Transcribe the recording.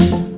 you